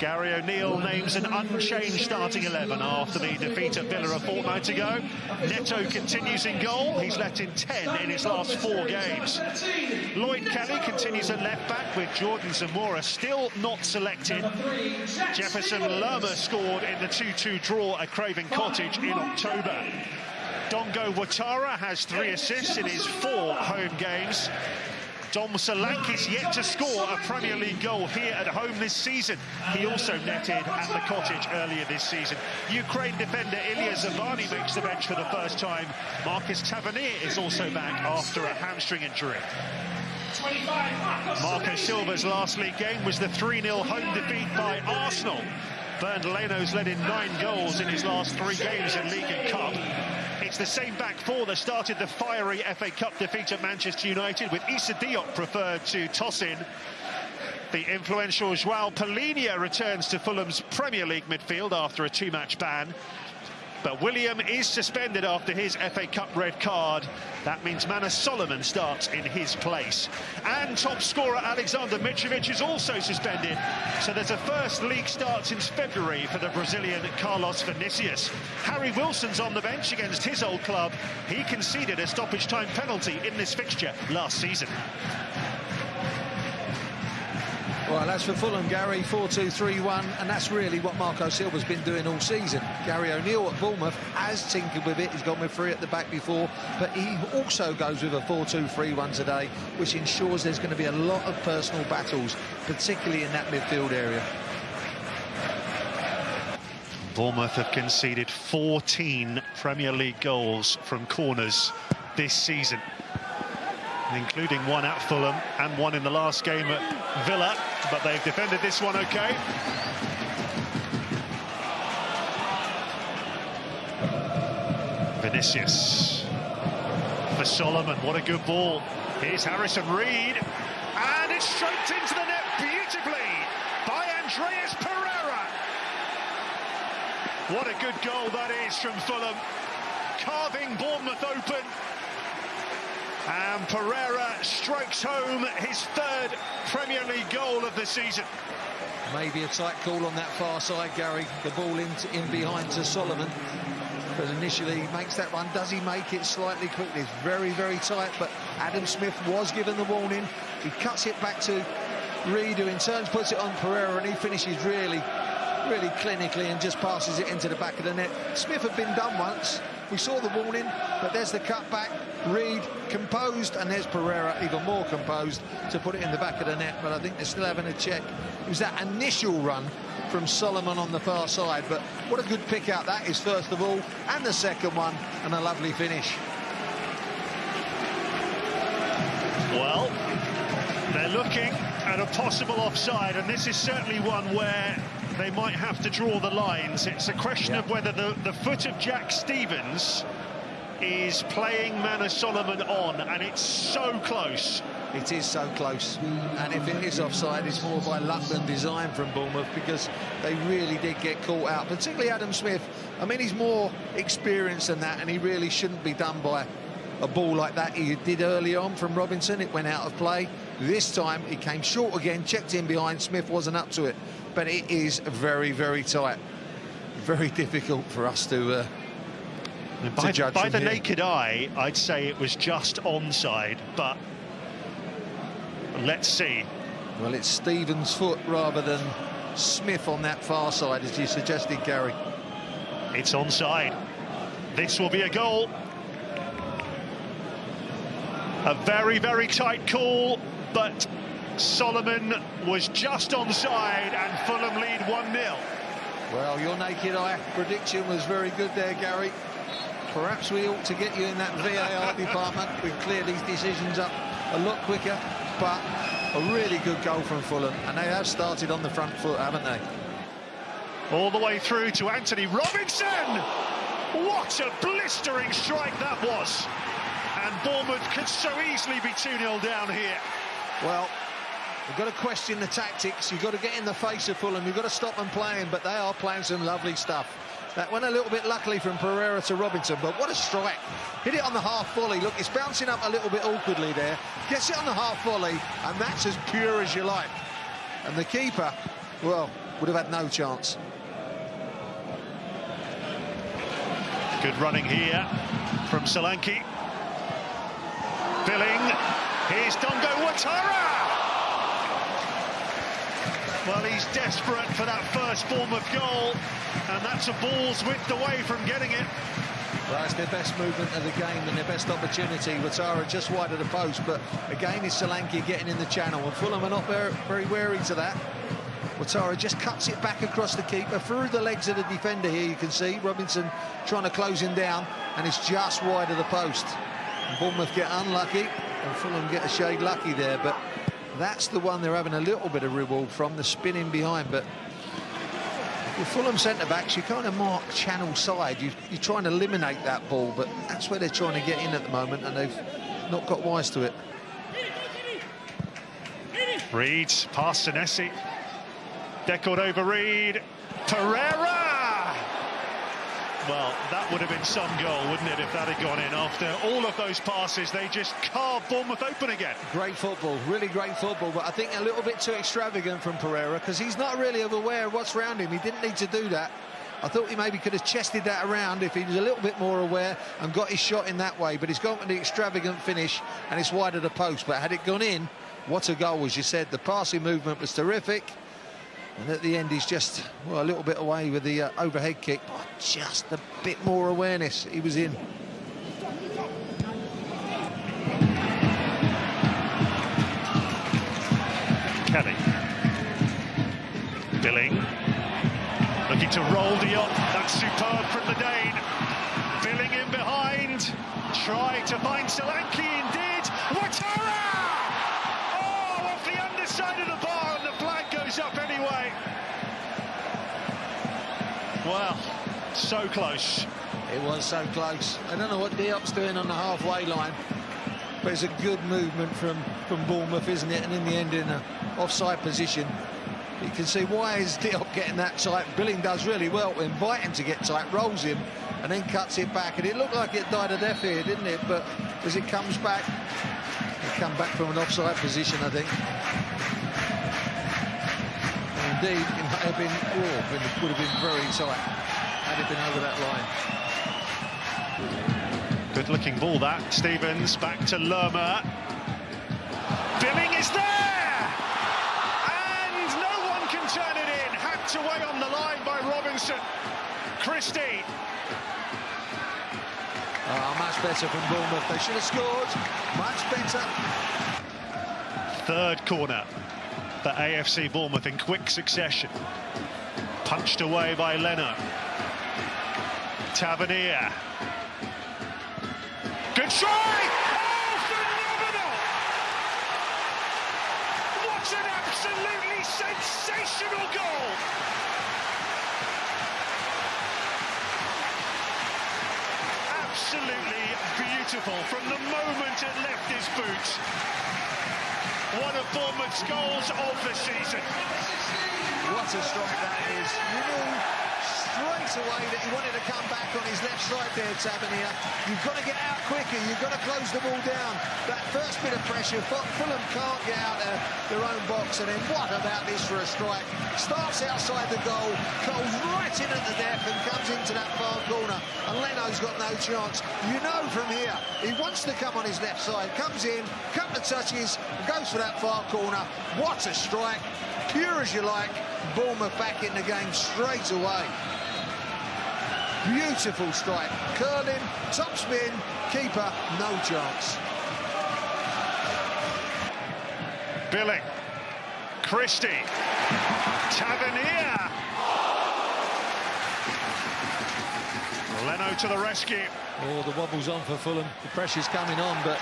Gary O'Neill names an unchanged starting 11 after the defeat at Villa a fortnight ago. Neto continues in goal. He's let in 10 in his last four games. Lloyd Kelly continues at left back with Jordan Zemura still not selected. Jefferson Lerma scored in the 2-2 draw at Craven Cottage in October. Dango Ouattara has three assists in his four home games. Dom Solanke's yet to score a Premier League goal here at home this season. He also netted at the cottage earlier this season. Ukraine defender Illia Zabarnyi makes the bench for the first time. Marcus Tavernier is also back after a hamstring injury. Marco Silva's last league game was the 3-0 home defeat by Arsenal. Bernd Leno's led in nine goals in his last three games in League and Cup. It's the same back four that started the fiery FA Cup defeat at Manchester United, with Issa Diop preferred to Tosin. The influential Joao Palhinha returns to Fulham's Premier League midfield after a two-match ban. But Willian is suspended after his FA Cup red card. That means Manor Solomon starts in his place. And top scorer Aleksandar Mitrovic is also suspended. So there's a first league start since February for the Brazilian Carlos Vinicius. Harry Wilson's on the bench against his old club. He conceded a stoppage time penalty in this fixture last season. Well, that's for Fulham, Gary, 4-2-3-1, and that's really what Marco Silva's been doing all season. Gary O'Neill at Bournemouth has tinkered with it. He's gone with three at the back before, but he also goes with a 4-2-3-1 today, which ensures there's going to be a lot of personal battles, particularly in that midfield area. Bournemouth have conceded 14 Premier League goals from corners this season including one at Fulham and one in the last game at Villa, but they've defended this one okay. Vinicius for Solomon, what a good ball. Here's Harrison Reed, and it's stroked into the net beautifully by Andreas Pereira. What a good goal that is from Fulham, carving Bournemouth open and Pereira strikes home his third Premier League goal of the season. Maybe a tight call on that far side, Gary. The ball in, in behind to Solomon. But initially he makes that run. Does he make it slightly quickly? It's very, very tight. But Adam Smith was given the warning. He cuts it back to Reed, who in turn puts it on Pereira, and he finishes really, really clinically and just passes it into the back of the net. Smith had been done once. We saw the warning, but there's the cutback. Reed composed, and there's Pereira even more composed to put it in the back of the net. But I think they're still having a check. It was that initial run from Solomon on the far side. But what a good pick out that is, first of all, and the second one, and a lovely finish. Well, they're looking at a possible offside, and this is certainly one where they might have to draw the lines. It's a question of whether the, the foot of Jack Stephens is playing Manor Solomon on, and it's so close. It is so close. And if it is offside, it's more by luck than design from Bournemouth because they really did get caught out, particularly Adam Smith. I mean, he's more experienced than that, and he really shouldn't be done by a ball like that he did early on from Robinson. It went out of play. This time, he came short again, checked in behind. Smith wasn't up to it but it is very, very tight. Very difficult for us to, uh, by, to judge by the here. naked eye, I'd say it was just onside, but let's see. Well, it's Stephens' foot rather than Smith on that far side, as you suggested, Gary. It's onside. This will be a goal. A very, very tight call, but Solomon was just onside and Fulham lead 1-0. Well, your naked eye prediction was very good there, Gary. Perhaps we ought to get you in that VAR department. We clear these decisions up a lot quicker, but a really good goal from Fulham. And they have started on the front foot, haven't they? All the way through to Anthony Robinson! What a blistering strike that was! And Bournemouth could so easily be 2-0 down here. Well, You've got to question the tactics. You've got to get in the face of Fulham. You've got to stop them playing, but they are playing some lovely stuff. That went a little bit luckily from Pereira to Robinson, but what a strike. Hit it on the half volley. Look, it's bouncing up a little bit awkwardly there. Gets it on the half volley, and that's as pure as you like. And the keeper, well, would have had no chance. Good running here from Solanke. Billing. Here's Dango Ouattara! Well, he's desperate for that first form of goal, and that's a ball's width away from getting it. Well, it's their best movement of the game and their best opportunity. Ouattara just wide of the post, but again is Solanke getting in the channel, and Fulham are not very, very wary to that. Watara just cuts it back across the keeper, through the legs of the defender here, you can see. Robinson trying to close him down, and it's just wide of the post. Bournemouth get unlucky, and Fulham get a shade lucky there, but that's the one they're having a little bit of reward from, the spinning behind, but with Fulham centre-backs, you kind of mark channel side. You, you're trying to eliminate that ball, but that's where they're trying to get in at the moment, and they've not got wise to it. Reed, past Senesi. Deckled over Reed. Pereira! Well, that would have been some goal, wouldn't it, if that had gone in. After all of those passes, they just carved Bournemouth open again. Great football, really great football, but I think a little bit too extravagant from Pereira because he's not really aware of what's around him. He didn't need to do that. I thought he maybe could have chested that around if he was a little bit more aware and got his shot in that way, but he's gone for the extravagant finish and it's wide of the post. But had it gone in, what a goal, as you said. The passing movement was terrific. And at the end, he's just, well, a little bit away with the uh, overhead kick. But just a bit more awareness. He was in. Kelly. Billing. Looking to roll Diop. That's superb from the Dane. Billing in behind. Try to find Solanke indeed. Ouattara! Oh, off the underside of the bar goes up anyway. Well, so close. It was so close. I don't know what Diop's doing on the halfway line, but it's a good movement from, from Bournemouth, isn't it? And in the end, in an offside position. You can see why is Diop getting that tight. Billing does really well. Invite him to get tight, rolls him, and then cuts it back. And it looked like it died a death here, didn't it? But as it comes back, it come back from an offside position, I think. Indeed, it might have been, oh, it would have been very tight had it been over that line. Good looking ball that. Stephens back to Lerma. Billing is there! And no one can turn it in. Hacked away on the line by Robinson. Christie. Oh, much better from Bournemouth. They should have scored. Much better. Third corner for AFC Bournemouth in quick succession. Punched away by Leno. Tavernier. Good try! Oh! What an absolutely sensational goal! Absolutely beautiful from the moment it left his boots. One of Bournemouth's goals of the season. What a strike that is. You knew straight away that he wanted to come back on his left side there, Tavernier. You've got to get out quicker. You've got to close the ball down. That first bit of pressure, Fulham can't get out of their own box. And then what about this for a strike? Starts outside the goal, goes right in at the depth and comes into that far corner. And Leno's got no chance. You know from here, he wants to come on his left side. Comes in, couple of touches, goes for that far corner. What a strike. Pure as you like. Bournemouth back in the game straight away. Beautiful strike. Curling, top spin, keeper, no chance. Billing. Christie. Tavernier. Leno to the rescue. Oh, the wobble's on for Fulham. The pressure's coming on, but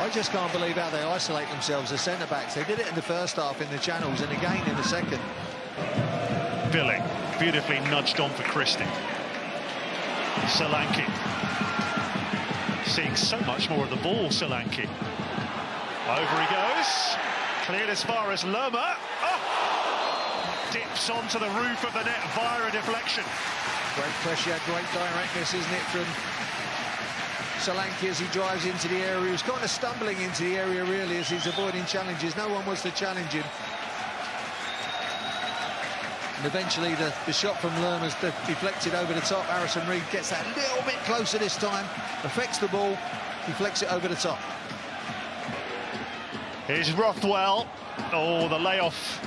I just can't believe how they isolate themselves as centre-backs. They did it in the first half in the channels and again in the second. Billing. Beautifully nudged on for Christie. Solanke. Seeing so much more of the ball, Solanke. Over he goes. Cleared as far as Lerma. Oh! Dips onto the roof of the net via a deflection. Great pressure, great directness, isn't it, from Solanke as he drives into the area. He's kind of stumbling into the area, really, as he's avoiding challenges. No one wants to challenge him. And eventually the, the shot from Lerma's deflected over the top. Harrison Reed gets that a little bit closer this time, affects the ball, deflects it over the top. Here's Rothwell. Oh, the layoff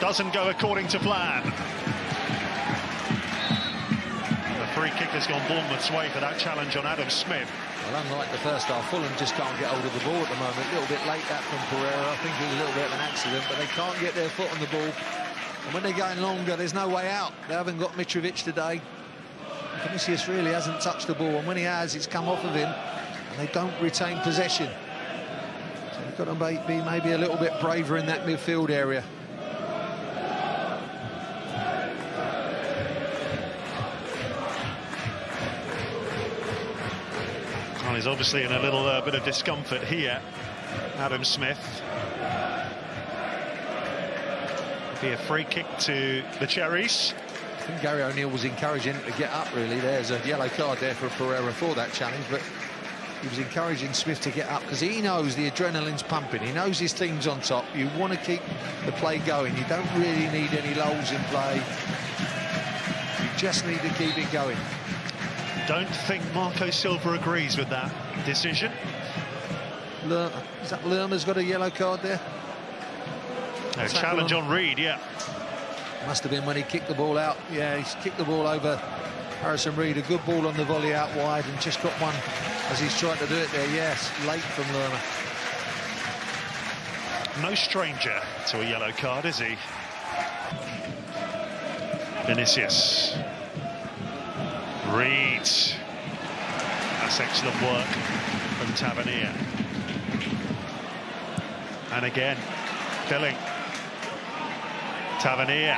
doesn't go according to plan. The free kick has gone Bournemouth's way for that challenge on Adam Smith. Well, unlike the first half, Fulham just can't get hold of the ball at the moment. A little bit late that from Pereira. I think it was a little bit of an accident, but they can't get their foot on the ball. And when they're going longer, there's no way out. They haven't got Mitrovic today. Vinicius really hasn't touched the ball, and when he has, it's come off of him, and they don't retain possession. So they've got to be maybe a little bit braver in that midfield area. Well, he's obviously in a little uh, bit of discomfort here, Adam Smith. Be a free kick to the Cherries. I think Gary O'Neill was encouraging him to get up, really. There's a yellow card there for Pereira for that challenge, but he was encouraging Smith to get up because he knows the adrenaline's pumping. He knows his team's on top. You want to keep the play going. You don't really need any lulls in play. You just need to keep it going don't think Marco Silva agrees with that decision. Lerma, is that Lerma's got a yellow card there? A challenge on Reed, yeah. Must have been when he kicked the ball out. Yeah, he's kicked the ball over Harrison Reed. A good ball on the volley out wide and just got one as he's trying to do it there. Yes, late from Lerma. No stranger to a yellow card, is he? Vinicius. Reed. That's excellent work from Tavernier. And again, Billing. Tavernier.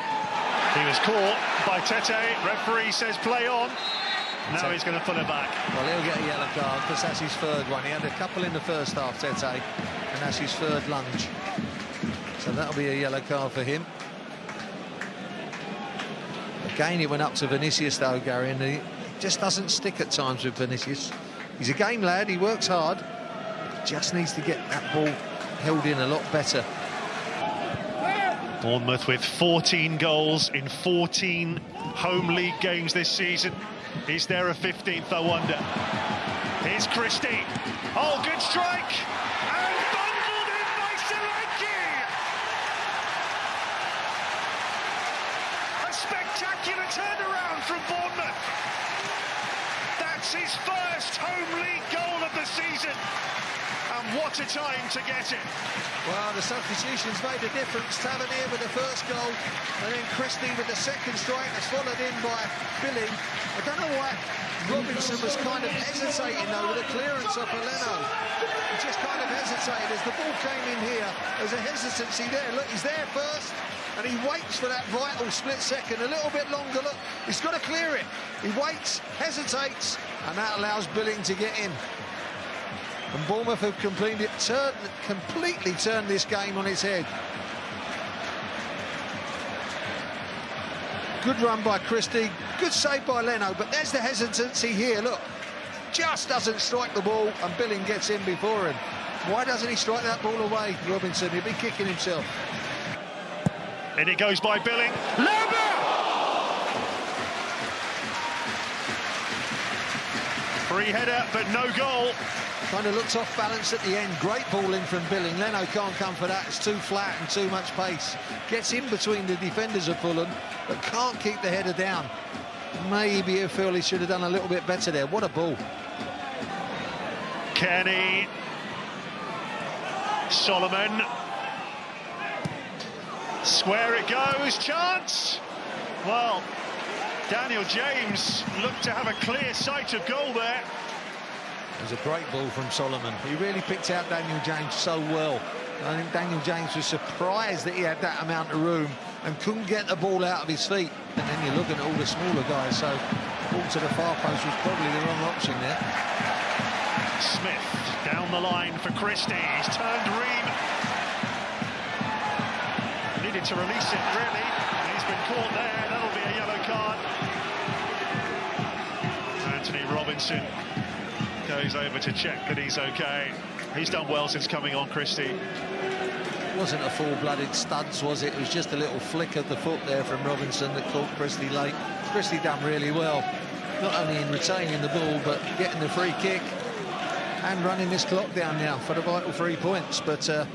He was caught by Tete. Referee says play on. Now he's going to pull it back. Well, he'll get a yellow card because that's his third one. He had a couple in the first half, Tete, and that's his third lunge. So that'll be a yellow card for him. Again, he went up to Vinicius, though, Gary, and he just doesn't stick at times with Vinicius. He's a game lad, he works hard, just needs to get that ball held in a lot better. Bournemouth with 14 goals in 14 home league games this season. Is there a 15th, I wonder? Here's Christie. Oh, good strike! And bundled in by Solanke! A spectacular turnaround from Bournemouth That's his first home league goal of the season. And what a time to get it. Well, the substitutions made a difference. Tavernier with the first goal, and then Christie with the second strike that's followed in by Billing. I don't know why Robinson was kind of hesitating, though, with the clearance of Leno. He just kind of hesitated. As the ball came in here, there's a hesitancy there. Look, he's there first, and he waits for that vital split second. A little bit longer, look. He's got to clear it. He waits, hesitates, and that allows Billing to get in. And Bournemouth have completely turned, completely turned this game on its head. Good run by Christie, good save by Leno, but there's the hesitancy here, look. Just doesn't strike the ball, and Billing gets in before him. Why doesn't he strike that ball away, Robinson? He'll be kicking himself. And it goes by Billing. Lambert! Free header, but no goal. Kind of looks off balance at the end. Great ball in from Billing. Leno can't come for that. It's too flat and too much pace. Gets in between the defenders of Fulham, but can't keep the header down. Maybe I feel he should have done a little bit better there. What a ball. Kenny. Solomon. Square it goes. Chance. Well, Daniel James looked to have a clear sight of goal there. It was a great ball from Solomon. He really picked out Daniel James so well. I think Daniel James was surprised that he had that amount of room and couldn't get the ball out of his feet. And then you're looking at all the smaller guys, so ball to the far post was probably the wrong option there. Smith down the line for Christie. He's turned Ream. Needed to release it, really. He's been caught there. That'll be a yellow card. Anthony Robinson goes over to check that he's okay. He's done well since coming on, Christie. wasn't a full-blooded studs, was it? It was just a little flick of the foot there from Robinson that caught Christie late. Christie done really well, not only in retaining the ball, but getting the free kick and running this clock down now for the vital three points. But uh,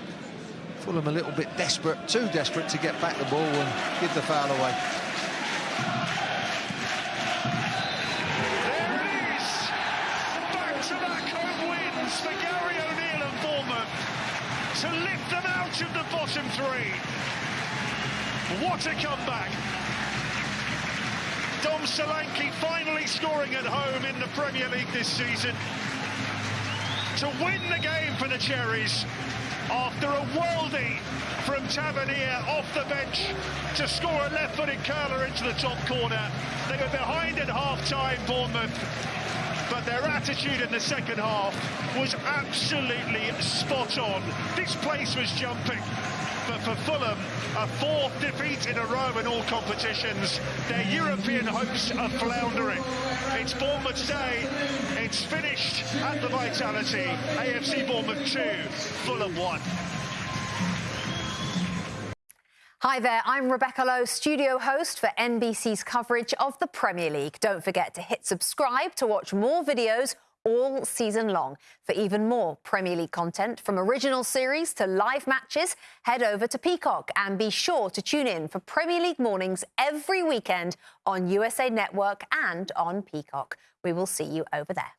Fulham a little bit desperate, too desperate to get back the ball and give the foul away. What a comeback! Dom Solanke finally scoring at home in the Premier League this season to win the game for the Cherries after a worldie from Tavernier off the bench to score a left-footed curler into the top corner. They were behind at half-time, Bournemouth, but their attitude in the second half was absolutely spot on. This place was jumping. But for Fulham, a fourth defeat in a row in all competitions. Their European hopes are floundering. It's Bournemouth day. It's finished at the Vitality. AFC Bournemouth 2, Fulham 1. Hi there, I'm Rebecca Lowe, studio host for NBC's coverage of the Premier League. Don't forget to hit subscribe to watch more videos all season long. For even more Premier League content, from original series to live matches, head over to Peacock and be sure to tune in for Premier League mornings every weekend on USA Network and on Peacock. We will see you over there.